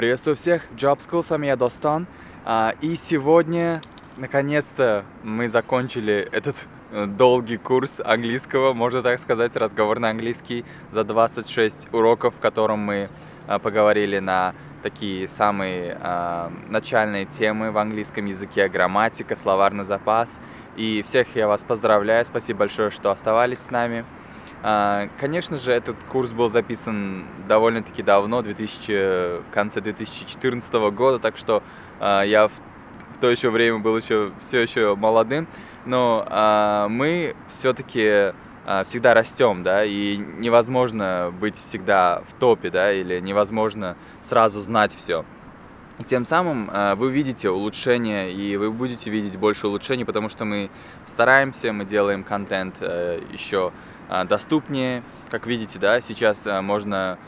Приветствую всех, Job School, с вами я Достан. А, И сегодня, наконец-то, мы закончили этот э, долгий курс английского, можно так сказать, разговорный английский за 26 уроков, в котором мы а, поговорили на такие самые а, начальные темы в английском языке, грамматика, словарный запас. И всех я вас поздравляю, спасибо большое, что оставались с нами. А, Конечно же, этот курс был записан довольно-таки давно, 2000, в конце 2014 года, так что а, я в, в то еще время был еще все еще молодым, но а, мы все-таки всегда растем, да, и невозможно быть всегда в топе, да, или невозможно сразу знать все. И тем самым э, вы видите улучшения, и вы будете видеть больше улучшений, потому что мы стараемся, мы делаем контент э, еще э, доступнее. Как видите, да, сейчас можно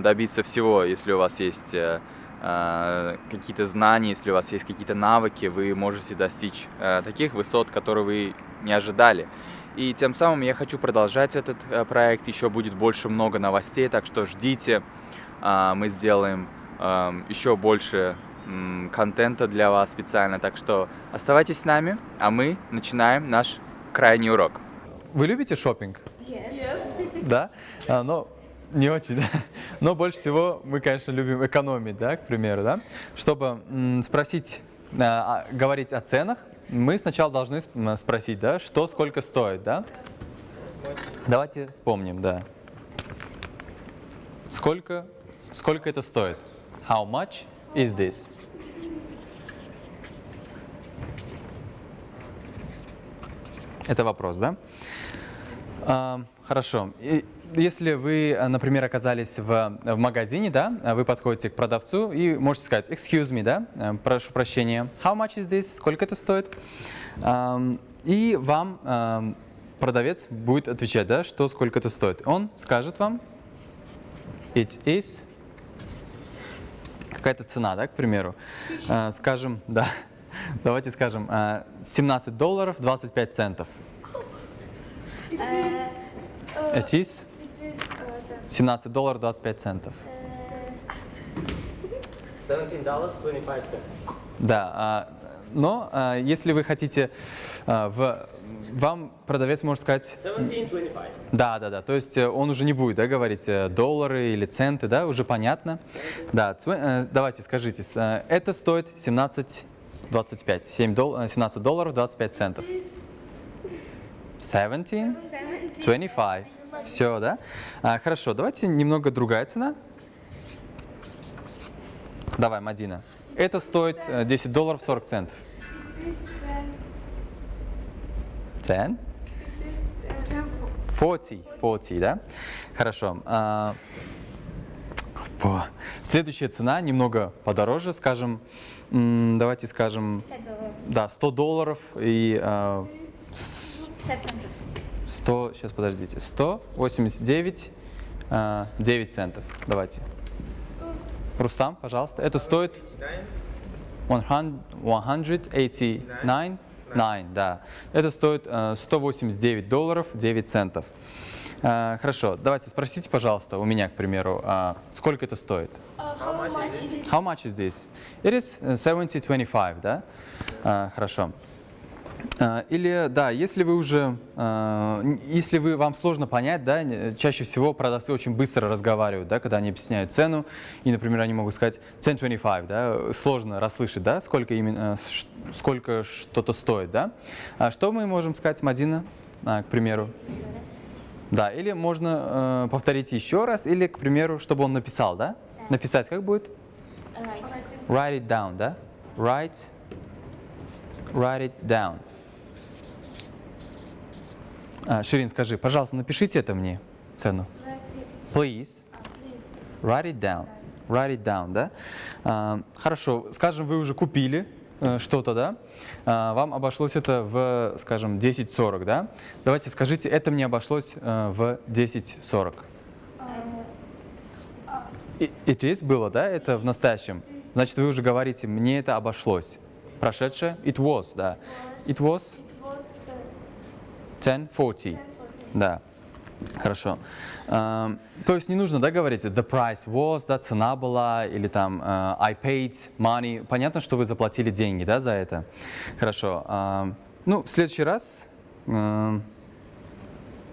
добиться всего, если у вас есть какие-то знания, если у вас есть какие-то навыки, вы можете достичь таких высот, которые вы не ожидали. И тем самым я хочу продолжать этот проект, еще будет больше много новостей, так что ждите, мы сделаем еще больше контента для вас специально. Так что оставайтесь с нами, а мы начинаем наш крайний урок. Вы любите шопинг? Да? А, но не очень, да? Но больше всего мы, конечно, любим экономить, да, к примеру, да? Чтобы спросить, а, а, говорить о ценах, мы сначала должны спросить, да, что сколько стоит, да? Давайте вспомним, да. Сколько, сколько это стоит? How much is this? Это вопрос, да? А, хорошо. И если вы, например, оказались в, в магазине, да, вы подходите к продавцу и можете сказать «excuse me», да, прошу прощения, «how much is this?» Сколько это стоит? Ам, И вам ам, продавец будет отвечать, да, что сколько это стоит. Он скажет вам «it is» какая-то цена, да, к примеру. А, Скажем, да, давайте скажем, а, 17 долларов 25 центов. It is 17 долларов 25 центов. $17.25. Да, а, но а, если вы хотите, а, в, вам продавец может сказать, 17.25. да, да, да, то есть э, он уже не будет да, говорить э, доллары или центы, да, уже понятно. Да, э, давайте скажите, э, это стоит 17,25, 7 дол- э, 17 долларов 25 центов. 17, 25. Все, да? А, хорошо, давайте немного другая цена. Давай, Мадина. Это стоит э, 10 долларов 40 центов. 10? 40, 40, да? Хорошо. А, Следующая цена немного подороже, скажем, давайте скажем, да, 100 долларов и а, с- 100, сейчас подождите, 189, а, 9 центов, давайте. Рустам, пожалуйста, это стоит 100 189, 9, да. Это стоит э, 189 долларов 9 центов. Э, Хорошо, давайте спросите, пожалуйста, у меня, к примеру, а, сколько это стоит? How much is this? It is э, 70.25, да? Хорошо. А, Или, да, если вы уже, а, если вы, вам сложно понять, да, чаще всего продавцы очень быстро разговаривают, да, когда они объясняют цену, и, например, они могут сказать 10.25, да, сложно расслышать, да, сколько именно, ш- сколько что-то стоит, да. А что мы можем сказать, Мадина, а, к примеру? Да, или можно э, повторить еще раз, или, к примеру, чтобы он написал, да? Написать как будет? Write it down, да? Write, write it down. А, Ширин, скажи, пожалуйста, напишите это мне, цену. Please. Write it down. Write it down, да? А, хорошо, скажем, вы уже купили э, что-то, да? А, вам обошлось это в, скажем, 10.40, да? Давайте скажите, это мне обошлось э, в 10.40. И- It is было, да? Это в настоящем. Значит, вы уже говорите, мне это обошлось. Прошедшее? It was, да. It was 10.40. Да. Хорошо. А, то есть не нужно, да, говорить the price was, да, цена была, или там а, I paid money. Понятно, что вы заплатили деньги, да, за это. Хорошо. А, ну, в следующий раз... а,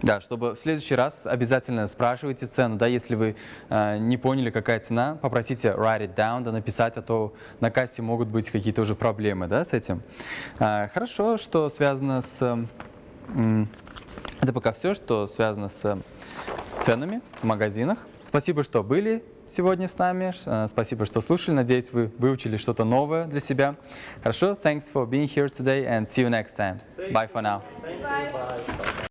да, чтобы в следующий раз обязательно спрашивайте цену, да, если вы э, не поняли, какая цена, попросите write it down, да, написать, а то на кассе могут быть какие-то уже проблемы, да, с этим. А, хорошо, что связано с... м, это пока все, что связано с ценами в магазинах. Спасибо, что были сегодня с нами. Э, Спасибо, что слушали. Надеюсь, вы выучили что-то новое для себя. Хорошо? Thanks for being here today and see you next time. Bye for now. Bye.